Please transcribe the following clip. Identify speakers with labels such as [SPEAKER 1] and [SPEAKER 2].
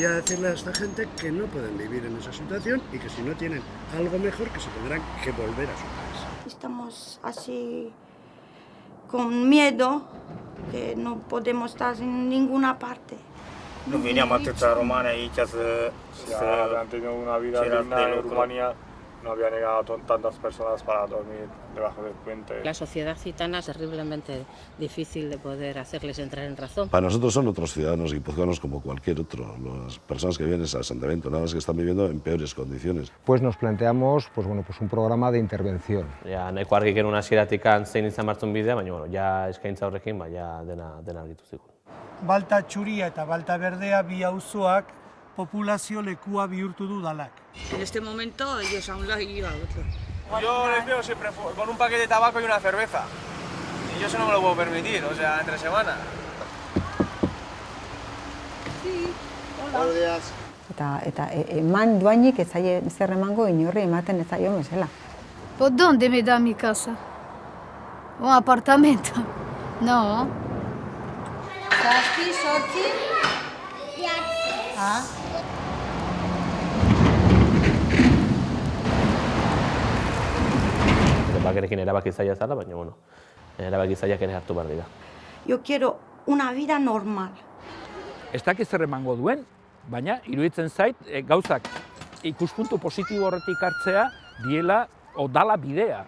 [SPEAKER 1] gustaría decirle a esta gente que no pueden vivir en esa situación y que si no tienen algo mejor que se tendrán que volver a su país.
[SPEAKER 2] Estamos así con miedo que no podemos estar en ninguna parte.
[SPEAKER 3] Nu veneam atâția romani aici să...
[SPEAKER 4] Si han tenido una vida digna en. Rumania, no habían llegado tantas personas para dormir debajo del puente.
[SPEAKER 5] La sociedad gitana es terriblemente difícil de poder hacerles entrar en razón.
[SPEAKER 6] Para nosotros son otros ciudadanos guipuzcoanos como cualquier otro. Las personas que viven en ese asentamiento, nada más que están viviendo en peores condiciones.
[SPEAKER 7] Pues nos planteamos pues, bueno, pues un programa de intervención.
[SPEAKER 8] Ja, nahiko argi genuen hasieratik zein izan martzun bidea, baina bueno, ja eskaintza horrekin ba, ja dena, dena argitu zigun.
[SPEAKER 9] Balta txuria eta balta berdea bi auzoak populazio lekua bihurtu du dalak.
[SPEAKER 10] En este momento ellos a un lado y yo a otro.
[SPEAKER 3] Yo les veo siempre con un paquete de tabaco y una cerveza. Y yo eso no me lo puedo permitir, o sea, entre semana.
[SPEAKER 11] Eta, eta e- eman duainik ez zaie zer emango inorri ematen ez zaio mesela.
[SPEAKER 12] ¿Por dónde me da mi casa? ¿Un apartamento? No.
[SPEAKER 2] Zazpi, sortzi, ah,
[SPEAKER 8] Bakerekin erabaki zaila zala, baina bueno, erabaki zailak ere hartu behar dira.
[SPEAKER 2] yo quiero una vida normal.
[SPEAKER 13] Ez dakit zer emango duen, baina iruditzen zait e, gauzak ikuspuntu positibo horretik hartzea diela o dala bidea.